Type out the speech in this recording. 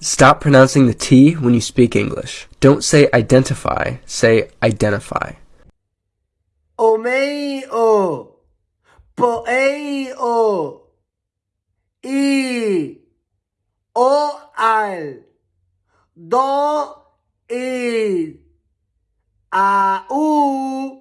Stop pronouncing the T when you speak English. Don't say identify, say identify. Omeo, poeo, i, o al, do. I, a. U.